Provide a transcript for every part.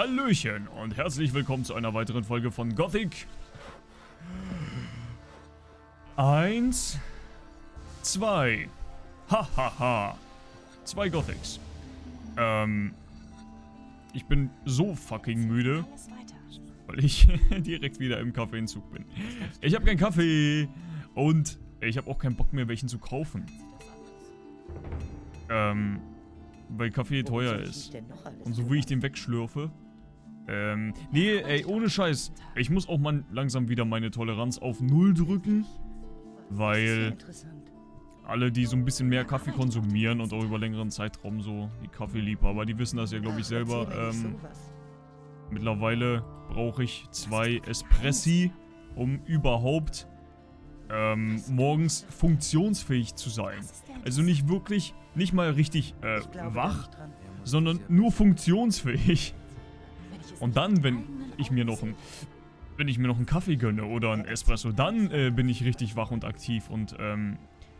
Hallöchen und herzlich willkommen zu einer weiteren Folge von Gothic. Eins, zwei, hahaha, ha, ha. zwei Gothics. Ähm, ich bin so fucking müde, weil ich direkt wieder im Kaffeenzug bin. Ich habe keinen Kaffee und ich habe auch keinen Bock mehr, welchen zu kaufen. Ähm, weil Kaffee teuer ist. Und so wie ich den wegschlürfe. Ähm, nee, ey, ohne Scheiß. Ich muss auch mal langsam wieder meine Toleranz auf Null drücken. Weil alle, die so ein bisschen mehr Kaffee konsumieren und auch über längeren Zeitraum so, die Kaffeeliebhaber, die wissen das ja, glaube ich, selber. Ähm, mittlerweile brauche ich zwei Espressi, um überhaupt ähm, morgens funktionsfähig zu sein. Also nicht wirklich, nicht mal richtig äh, wach, sondern nur funktionsfähig. Und dann, wenn ich mir noch ein, wenn ich mir noch einen Kaffee gönne oder einen Espresso, dann äh, bin ich richtig wach und aktiv und ähm,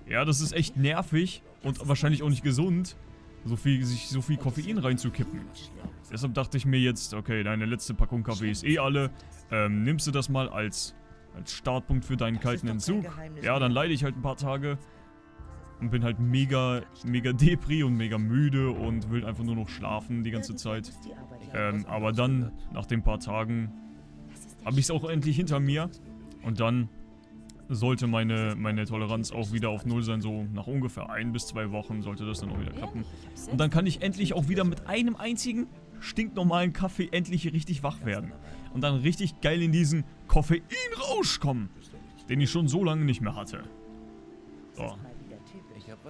ja, das ist echt nervig und wahrscheinlich auch nicht gesund, so viel, sich so viel Koffein reinzukippen. Deshalb dachte ich mir jetzt, okay, deine letzte Packung Kaffee ist eh alle, ähm, nimmst du das mal als als Startpunkt für deinen kalten Entzug. Ja, dann leide ich halt ein paar Tage und bin halt mega, mega Depri und mega müde und will einfach nur noch schlafen die ganze Zeit. Ähm, aber dann, nach den paar Tagen, habe ich es auch endlich hinter mir und dann sollte meine, meine Toleranz auch wieder auf Null sein, so nach ungefähr ein bis zwei Wochen sollte das dann auch wieder klappen. Und dann kann ich endlich auch wieder mit einem einzigen stinknormalen Kaffee endlich richtig wach werden. Und dann richtig geil in diesen Koffeinrausch kommen, den ich schon so lange nicht mehr hatte. So.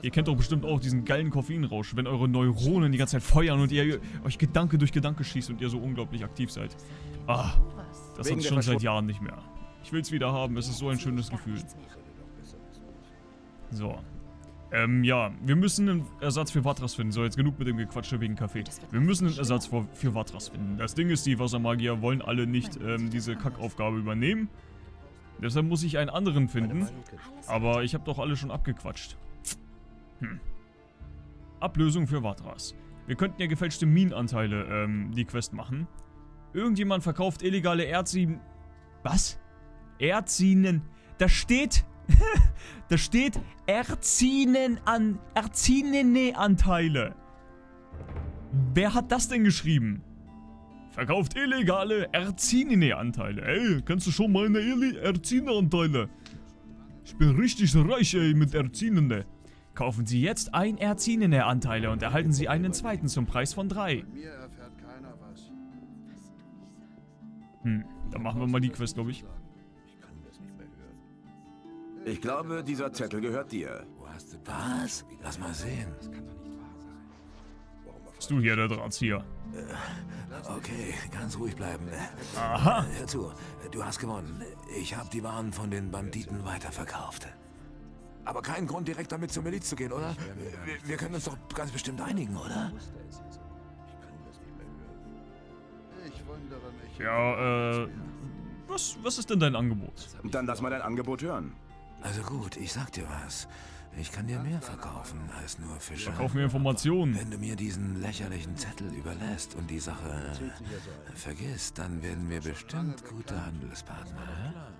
Ihr kennt doch bestimmt auch diesen geilen Koffeinrausch, wenn eure Neuronen die ganze Zeit feuern und ihr euch Gedanke durch Gedanke schießt und ihr so unglaublich aktiv seid. Ah, das ich schon seit Jahren nicht mehr. Ich will es wieder haben, es ist so ein schönes Gefühl. So. Ähm, ja, wir müssen einen Ersatz für Vatras finden. So, jetzt genug mit dem Gequatsche wegen Kaffee. Wir müssen einen Ersatz für, für Vatras finden. Das Ding ist, die Wassermagier wollen alle nicht ähm, diese Kackaufgabe übernehmen. Deshalb muss ich einen anderen finden. Aber ich habe doch alle schon abgequatscht. Hm. Ablösung für Vatras. Wir könnten ja gefälschte Minenanteile, ähm, die Quest machen. Irgendjemand verkauft illegale Erdzien... Was? Erdzinen... Da steht da steht Erzinen an, Erzinene Anteile. Wer hat das denn geschrieben? Verkauft illegale Erzinene Anteile. Ey, kennst du schon meine Erzine Anteile? Ich bin richtig reich, ey, mit Erzinene. Kaufen Sie jetzt ein Erzinene Anteile und erhalten Sie einen zweiten zum Preis von drei. Hm, dann machen wir mal die Quest, glaube ich. Ich glaube, dieser Zettel gehört dir. Was? Lass mal sehen. Bist du hier der Drahtzieher? Okay, ganz ruhig bleiben. Aha. Hör zu, du hast gewonnen. Ich habe die Waren von den Banditen weiterverkauft. Aber kein Grund, direkt damit zur Miliz zu gehen, oder? Wir, wir können uns doch ganz bestimmt einigen, oder? Ja, äh... Was, was ist denn dein Angebot? Dann lass mal dein Angebot hören. Also gut, ich sag dir was. Ich kann dir mehr verkaufen als nur Fische. Verkauf mir Informationen. Wenn du mir diesen lächerlichen Zettel überlässt und die Sache vergisst, dann werden wir bestimmt gute Handelspartner.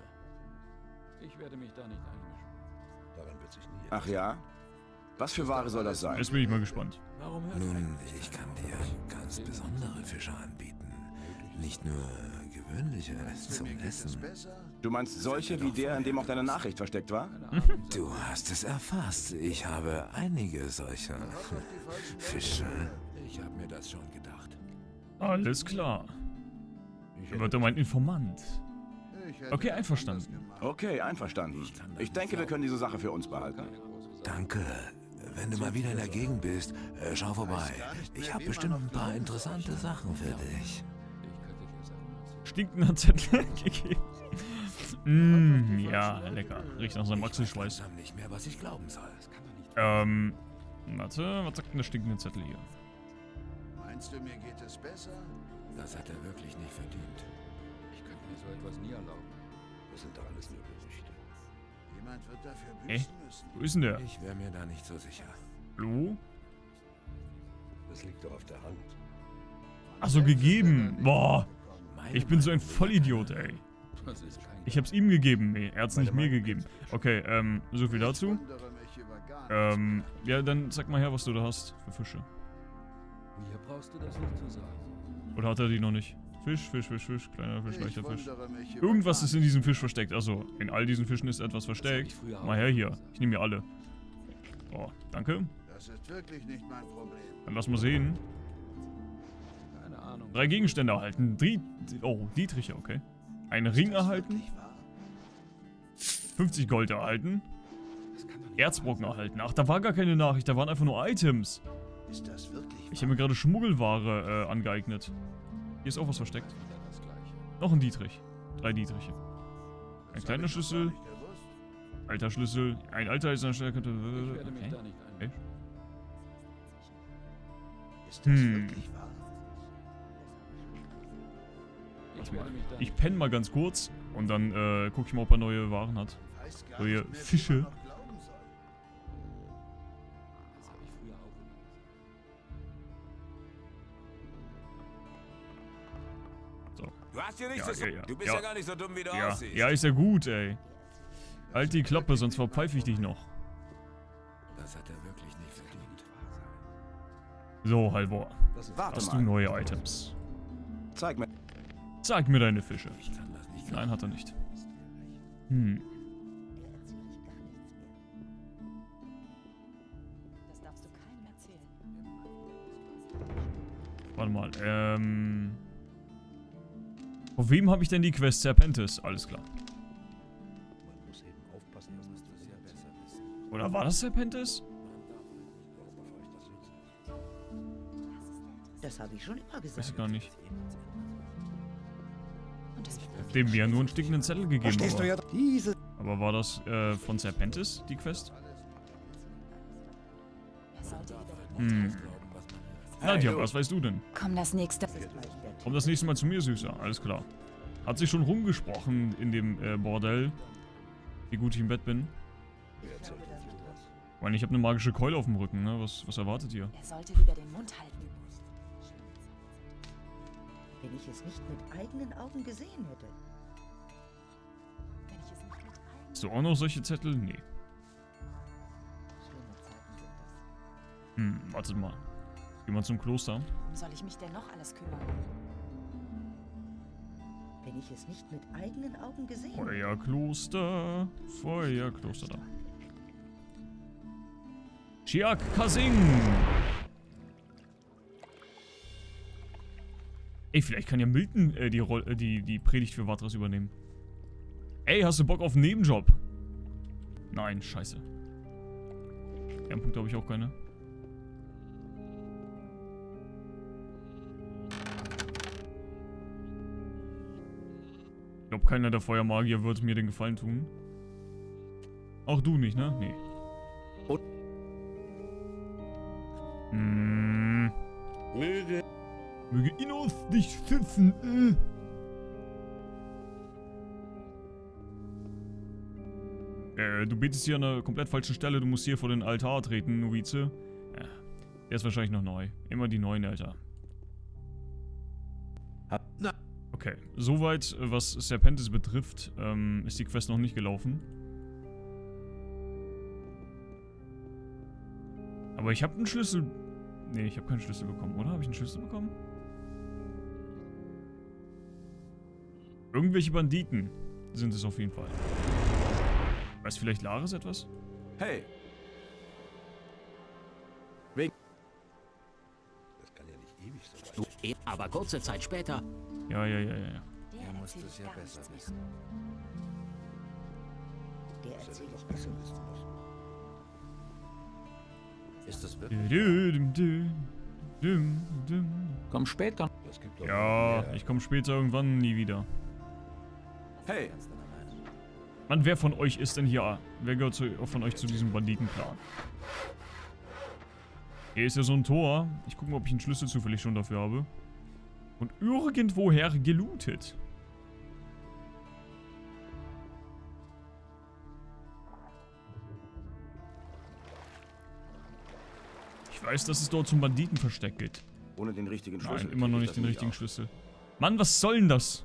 Ich werde mich da nicht einmischen. Ach ja? Was für Ware soll das sein? Jetzt bin ich mal gespannt. Nun, ich kann dir ganz besondere Fische anbieten. Nicht nur gewöhnliche zum Essen. Du meinst solche wie der, in dem auch deine Nachricht versteckt war? Du hast es erfasst. Ich habe einige solcher Fische. Ich habe mir das schon gedacht. Alles klar. Er wird mein Informant. Okay, einverstanden. Okay, einverstanden. Ich denke, wir können diese Sache für uns behalten. Danke. Wenn du mal wieder in der Gegend bist, äh, schau vorbei. Ich habe bestimmt ein paar interessante Sachen für dich. Stinkender Zettel gegeben. Mmh, ja, lecker. Riecht nach seinem Achselschweiß. nicht mehr, was ich glauben soll. Ähm, warte, was sagt denn der stinkende Zettel hier? Meinst du, mir geht es besser? Das hat er wirklich nicht verdient. Mir so etwas nie erlauben. Das sind doch alles nur Gerüchte. Jemand wird dafür Ey, büßen müssen. wo ist denn der? Ich wäre mir da nicht so sicher. Hallo? Das liegt doch auf der Hand. Achso, gegeben. Boah. Ich bin so ein Vollidiot, ey. Ich hab's ihm gegeben. Nee, er hat's nicht mir gegeben. Okay, ähm, so viel dazu. Ähm, ja, dann sag mal her, was du da hast für Fische. Mir brauchst du das nicht zu sagen. Oder hat er die noch nicht? Fisch, Fisch, Fisch, Fisch, kleiner Fisch, Ich leichter Fisch. Irgendwas ist in diesem Fisch versteckt. Also, in all diesen Fischen ist etwas versteckt. Mal her hier. Ich nehme mir alle. Oh, danke. Das ist wirklich nicht mein Problem. Dann lass mal sehen. Keine Ahnung. Drei Gegenstände erhalten. Drie oh, Dietriche, okay. Ein Ring erhalten. Wirklich wahr? 50 Gold erhalten. Erzbrocken erhalten. Ach, da war gar keine Nachricht. Da waren einfach nur Items. Ist das wirklich Ich habe mir gerade Schmuggelware äh, angeeignet. Hier ist auch was versteckt. Noch ein Dietrich. Drei Dietriche. Ein kleiner Schlüssel. Alter Schlüssel. Ein alter ist. Ich werde mich Okay. okay. einmischen. Ist das Hm. wirklich wahr? Ich penne mal ganz kurz. Und dann äh, gucke ich mal, ob er neue Waren hat. Wie Fische. Hier nichts Ja, zu ja, ja. Du bist Ja. ja. gar nicht so dumm, wie du Ja, aussiehst. ja, ist ja gut, ey. Halt die Klappe, sonst verpfeife ich dich noch. Das hat er wirklich nicht verdient. So, Halvor. Warte Hast mal. du neue Items? Zeig mir. Zeig mir deine Fische. Ich kann das nicht Nein, hat er nicht. Hm. Das darfst du keinem erzählen. Warte mal, ähm... Auf wem habe ich denn die Quest? Serpentis, alles klar. Ja. Oder war das Serpentis? Das habe ich schon immer Weiß ich gesagt. gar nicht. Dem wir nur einen stickenden Zettel gegeben du aber, ja? War das äh, von Serpentis, die Quest? Hm. Nadja, was weißt du denn? Komm, das nächste. Komm das nächste Mal zu mir, Süßer. Alles klar. Hat sich schon rumgesprochen in dem äh, Bordell, wie gut ich im Bett bin. Ich meine, ich habe eine magische Keule auf dem Rücken, ne? Was, was erwartet ihr? Er sollte lieber den Mund halten. Wenn ich es nicht mit eigenen Augen gesehen hätte. Wenn ich es nicht mit ein... Hast du auch noch solche Zettel? Nee. Hm, wartet mal. Geh mal zum Kloster. Soll ich mich denn noch alles kümmern? Wenn ich es nicht mit eigenen Augen gesehen. Feuerkloster. Feuerkloster da. Chiak Kasing. Ey, vielleicht kann ja Milton äh, die, Roll äh, die, die Predigt für Watras übernehmen. Ey, hast du Bock auf einen Nebenjob? Nein, scheiße. Ehrenpunkte habe ich auch keine. Glaube, keiner der Feuermagier wird mir den Gefallen tun. Auch du nicht, ne? Nee. Und- Hm. Möge Innos dich schützen. Äh. Äh, du betest hier an einer komplett falschen Stelle. Du musst hier vor den Altar treten, Novize. Ja, der ist wahrscheinlich noch neu. Immer die neuen, Alter. Okay, soweit, äh, was Serpentis betrifft, ähm, ist die Quest noch nicht gelaufen. Aber ich habe einen Schlüssel... Nee, ich habe keinen Schlüssel bekommen, oder? Habe ich einen Schlüssel bekommen? Irgendwelche Banditen sind es auf jeden Fall. Weiß vielleicht Laris etwas? Hey, Das kann ja nicht ewig so weit. Aber kurze Zeit später Ja, ja, ja, ja, Er muss es ja besser wissen. Der er erzählt gar besser wissen. Ist das wirklich? Komm später. Doch Ja, ich komme später irgendwann nie wieder. hey, Mann, wer von euch ist denn hier? Wer gehört zu, von euch zu diesem Banditenclan? Hier ist ja so ein Tor. Ich gucke mal, ob ich einen Schlüssel zufällig schon dafür habe. Und irgendwoher gelootet. Ich weiß, dass es dort zum Banditenversteck geht. Ohne den richtigen Schlüssel. Nein, immer noch nicht den richtigen auf. Schlüssel. Mann, was soll denn das?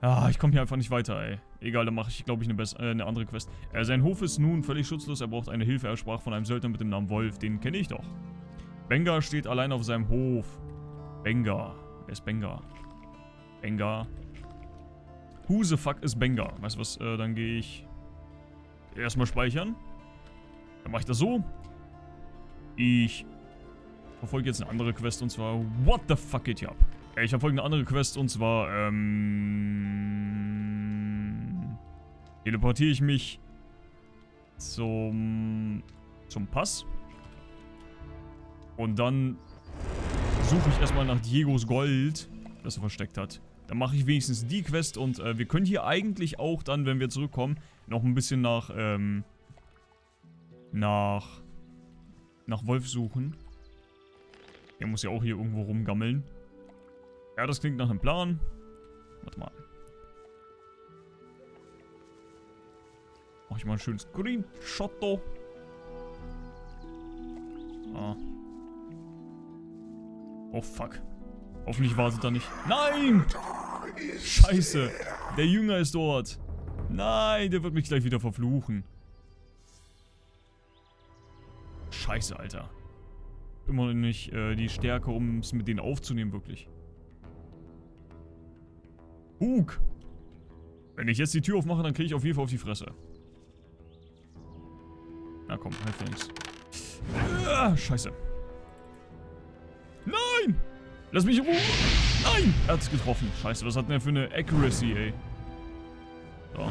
Ah, ich komme hier einfach nicht weiter, ey. Egal, dann mache ich, glaube ich, eine, äh, eine andere Quest. Äh, sein Hof ist nun völlig schutzlos. Er braucht eine Hilfe. Er sprach von einem Söldner mit dem Namen Wolf. Den kenne ich doch. Benga steht allein auf seinem Hof. Benga. Wer ist Benga? Benga. Who the fuck is Benga? Weißt du was? Äh, dann gehe ich erstmal speichern. Dann mache ich das so. Ich verfolge jetzt eine andere Quest und zwar What the fuck geht hier ab? Äh, Ich verfolge eine andere Quest und zwar ähm, teleportiere ich mich zum zum Pass und dann suche ich erstmal nach Diegos Gold, das er versteckt hat. Dann mache ich wenigstens die Quest und äh, wir können hier eigentlich auch dann, wenn wir zurückkommen, noch ein bisschen nach ähm, nach nach Wolf suchen. Er muss ja auch hier irgendwo rumgammeln. Ja, das klingt nach einem Plan. Warte mal. Mach ich mal einen schönen Screenshot. Ah. Oh fuck. Hoffentlich wartet er nicht. Nein! Scheiße. Der Jünger ist dort. Nein, der wird mich gleich wieder verfluchen. Scheiße, Alter. Immer noch nicht äh, die Stärke, um es mit denen aufzunehmen, wirklich. Hug! Wenn ich jetzt die Tür aufmache, dann kriege ich auf jeden Fall auf die Fresse. Na komm, halt links. Ah, scheiße. Lass mich in Ruhe! Nein! Er hat's getroffen. Scheiße, was hat denn der für eine Accuracy, ey? So.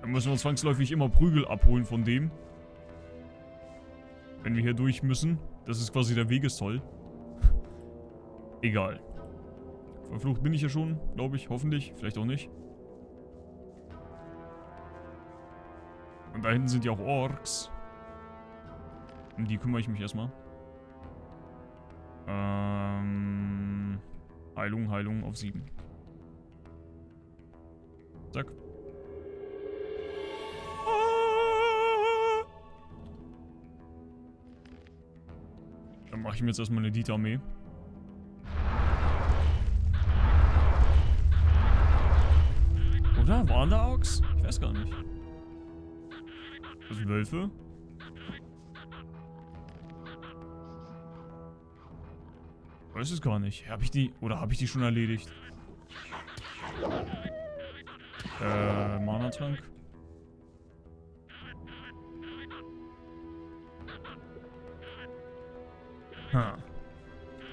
Dann müssen wir zwangsläufig immer Prügel abholen von dem. Wenn wir hier durch müssen. Das ist quasi der Wegestoll. Egal. Verflucht bin ich ja schon, glaube ich. Hoffentlich. Vielleicht auch nicht. Und da hinten sind ja auch Orks. Um die kümmere ich mich erstmal. Ähm, Heilung, Heilung auf 7. Zack. Dann mache ich mir jetzt erstmal eine Dieter-Armee. Oder? Waren da Orks? Ich weiß gar nicht. Das sind Wölfe. Weiß es gar nicht. Habe ich die... Oder habe ich die schon erledigt? Äh, Mana-Trank. Ha.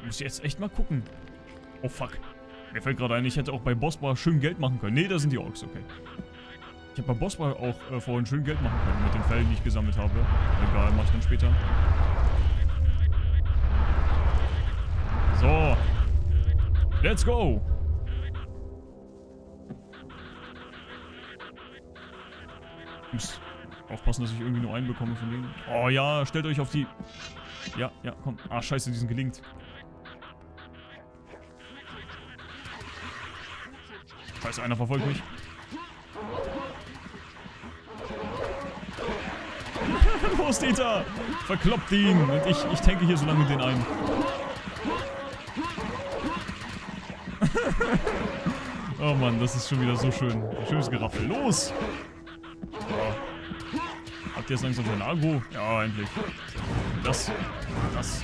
Muss ich jetzt echt mal gucken. Oh fuck. Mir fällt gerade ein, ich hätte auch bei Bossbar schön Geld machen können. Nee, da sind die Orks, okay. Ich habe bei Bossbar auch äh, vorhin schön Geld machen können mit den Fällen, die ich gesammelt habe. Egal, mach ich dann später. So. Let's go. Muss aufpassen, dass ich irgendwie nur einen bekomme von denen. Oh ja, stellt euch auf die... Ja, ja, komm. Ah, scheiße, die sind gelingt. Scheiße, einer verfolgt mich. Los, Dieter! Verkloppt ihn! Und ich, ich tanke hier so lange den ein. Oh Mann, das ist schon wieder so schön. Schönes Geraffel. Los! So. Habt ihr jetzt langsam schon Agro? Ja, endlich. Das. Das.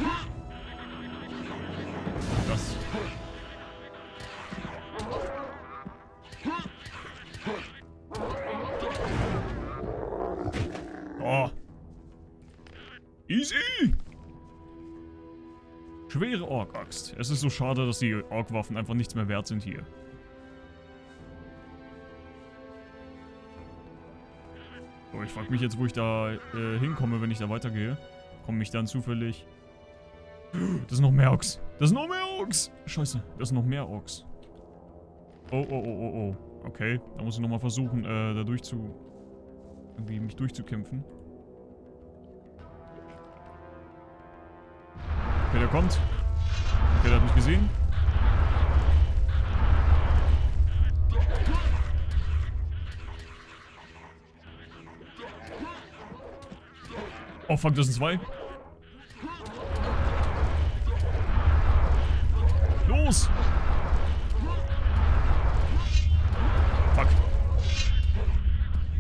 Das. Oh. Easy! Schwere Ork-Axt. Es ist so schade, dass die Ork-Waffen einfach nichts mehr wert sind hier. So, ich frage mich jetzt, wo ich da äh, hinkomme, wenn ich da weitergehe. Komme ich dann zufällig... Das sind noch mehr Orks. Das sind noch mehr Orks. Scheiße, das sind noch mehr Orks. Oh, oh, oh, oh, oh. Okay, da muss ich nochmal versuchen, äh, da durch zu... Irgendwie mich durchzukämpfen. Okay, der kommt. Okay, der hat mich gesehen. Oh fuck, das sind zwei. Los! Fuck.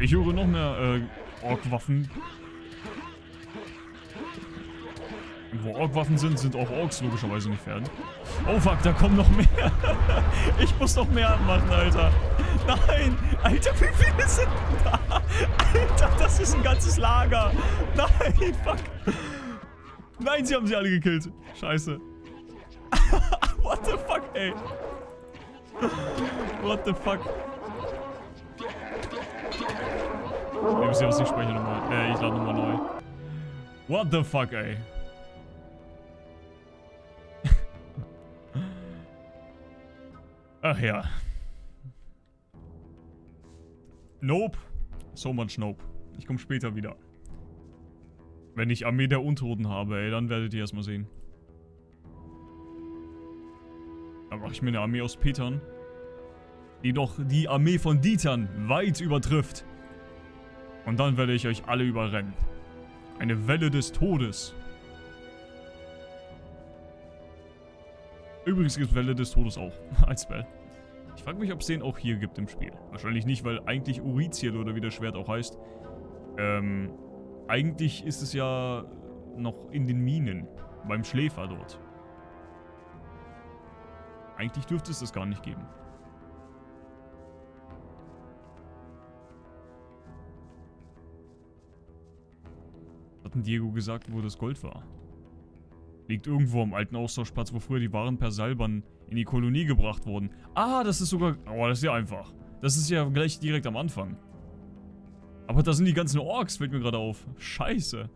Ich höre noch mehr äh, Ork-Waffen. Wo Ork-Waffen sind, sind auch Orks logischerweise nicht fern. Oh fuck, da kommen noch mehr. ich muss noch mehr machen, Alter. Nein! Alter, wie viele sind da? Alter, das ist ein ganzes Lager. Nein, fuck. Nein, sie haben sie alle gekillt. Scheiße. What the fuck, ey? What the fuck? Ich muss jetzt nicht speichern nochmal. Äh, ich lade nochmal neu. What the fuck, ey? Ach ja. Nope. So much nope. Ich komme später wieder. Wenn ich Armee der Untoten habe, ey, dann werdet ihr erstmal sehen. Dann mache ich mir eine Armee aus Petern. Die doch die Armee von Dietern weit übertrifft. Und dann werde ich euch alle überrennen. Eine Welle des Todes. Übrigens gibt es Welle des Todes auch als Spell. Ich frage mich, ob es den auch hier gibt im Spiel. Wahrscheinlich nicht, weil eigentlich Uriziel oder wie das Schwert auch heißt. Ähm, eigentlich ist es ja noch in den Minen. Beim Schläfer dort. Eigentlich dürfte es das gar nicht geben. Hat denn Diego gesagt, wo das Gold war? Liegt irgendwo am alten Austauschplatz, wo früher die Waren per Seilbahn in die Kolonie gebracht wurden. Ah, das ist sogar... Oh, das ist ja einfach. Das ist ja gleich direkt am Anfang. Aber da sind die ganzen Orks, fällt mir gerade auf. Scheiße.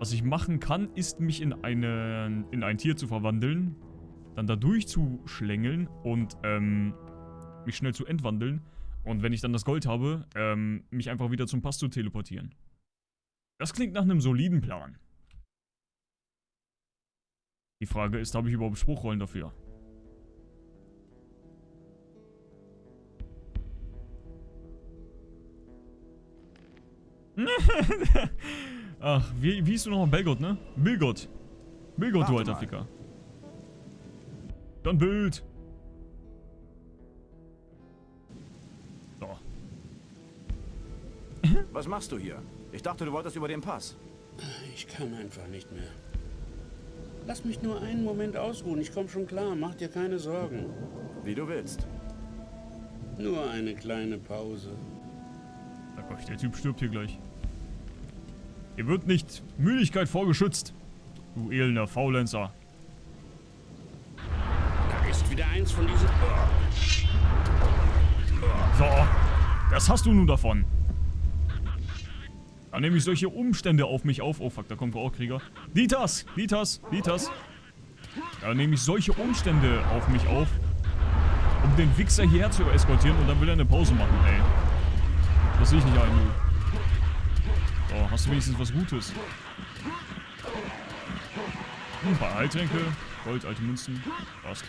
Was ich machen kann, ist mich in, eine, in ein Tier zu verwandeln. Dann da durchzuschlängeln und ähm, mich schnell zu entwandeln. Und wenn ich dann das Gold habe, ähm, mich einfach wieder zum Pass zu teleportieren. Das klingt nach einem soliden Plan. Die Frage ist, habe ich überhaupt Spruchrollen dafür? Ach, wie, wie hieß du nochmal? Belgott, ne? Bilgott. Bilgott, du alter Ficker. Dann Bild. So. Was machst du hier? Ich dachte, du wolltest über den Pass. Ich kann einfach nicht mehr. Lass mich nur einen Moment ausruhen. Ich komme schon klar. Mach dir keine Sorgen. Wie du willst. Nur eine kleine Pause. Sag euch, der Typ stirbt hier gleich. Ihr wird nicht Müdigkeit vorgeschützt. Du elender Faulenzer. Da ist wieder eins von diesen... So, das hast du nun davon. Da nehme ich solche Umstände auf mich auf. Oh fuck, da kommt auch Krieger. Ditas, Ditas, Ditas. Da nehme ich solche Umstände auf mich auf, um den Wichser hierher zu eskortieren und dann will er eine Pause machen, ey. Das sehe ich nicht ein, du. So, hast du wenigstens was Gutes? Ein paar Heiltränke, Gold, alte Münzen. Passt.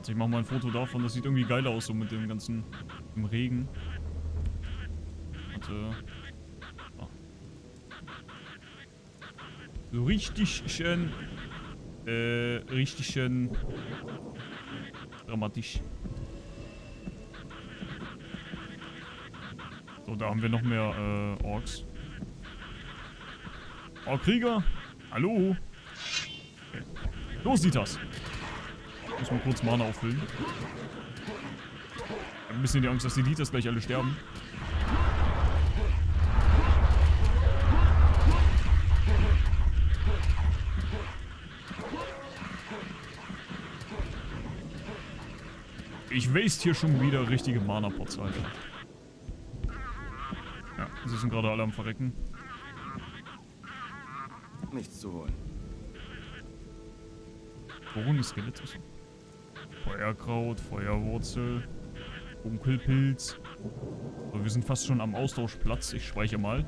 Warte, ich mach mal ein Foto davon. Das sieht irgendwie geil aus, so mit dem ganzen im Regen. Warte. Ah. So richtig schön. Äh, richtig schön. Dramatisch. So, da haben wir noch mehr äh, Orks. Oh, Krieger! Hallo! Okay. Los, Ditas! Muss mal kurz Mana auffüllen. Ich hab ein bisschen die Angst, dass die Ditas gleich alle sterben. Ich waste hier schon wieder richtige Mana-Pots, Alter. Ja, sie sind gerade alle am Verrecken. Nichts zu holen. Skelett ist. Feuerkraut, Feuerwurzel, Dunkelpilz. So, wir sind fast schon am Austauschplatz. Ich speichere mal.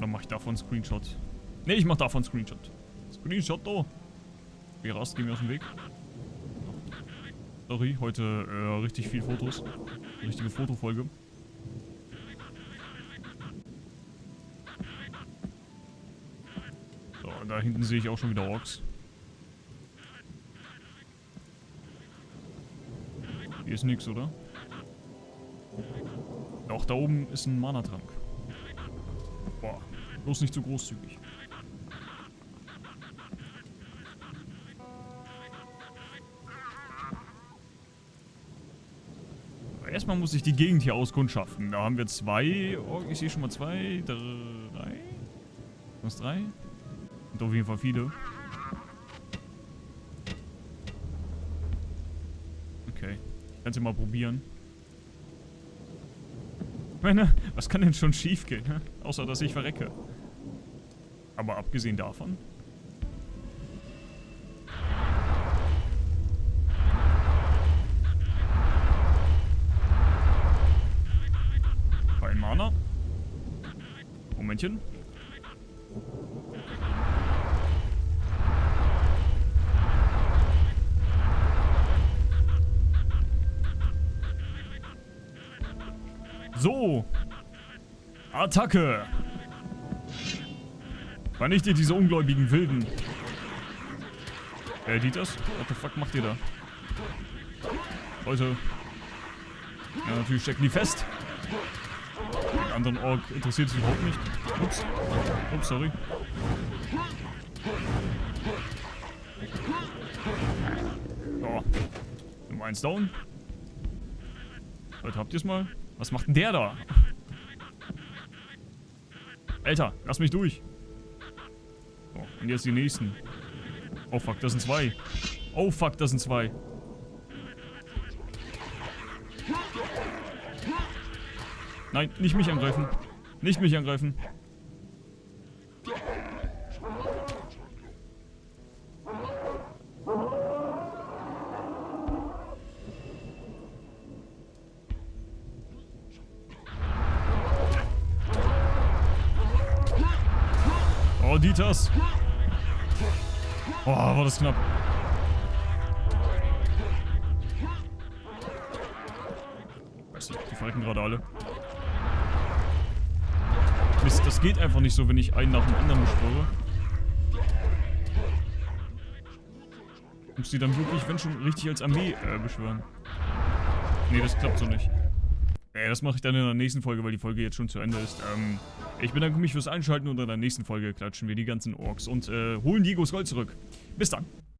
Dann mache ich davon einen Screenshot. Ne, ich mache davon einen Screenshot. Screenshot, oh. Wie rast, geh mir aus dem Weg. Sorry, heute äh, richtig viel Fotos. Richtige Fotofolge. Da hinten sehe ich auch schon wieder Orks. Hier ist nichts, oder? Doch, da oben ist ein Mana-Trank. Boah, bloß nicht zu großzügig. Erstmal muss ich die Gegend hier auskundschaften. Da haben wir zwei. Oh, ich sehe schon mal zwei, drei. Was drei? Sind auf jeden Fall viele. Okay. Ich kann mal probieren. Ich meine, was kann denn schon schief gehen, hä? Außer, dass ich verrecke. Aber abgesehen davon... Kein Mana. Momentchen. Attacke. Vernichtet diese ungläubigen Wilden. Äh, die das? What the fuck macht ihr da? Leute. Ja, natürlich stecken die fest. Den anderen Ork interessiert sich überhaupt nicht. Ups. Ups, sorry. So. Nummer eins down. Leute, habt ihr es mal? Was macht denn der da? Alter, lass mich durch. So, und jetzt die nächsten. Oh fuck, das sind zwei. Oh fuck, das sind zwei. Nein, nicht mich angreifen. Nicht mich angreifen. Oh, Dieters. Oh, war das knapp. Weiß nicht, die verrecken gerade alle. Mist, das geht einfach nicht so, wenn ich einen nach dem anderen beschwöre. Muss die dann wirklich, wenn schon, richtig als Armee äh, beschwören. Nee, das klappt so nicht. Äh, das mache ich dann in der nächsten Folge, weil die Folge jetzt schon zu Ende ist. Ähm, ich bedanke mich fürs Einschalten und in der nächsten Folge klatschen wir die ganzen Orks und äh, holen Diegos Gold zurück. Bis dann.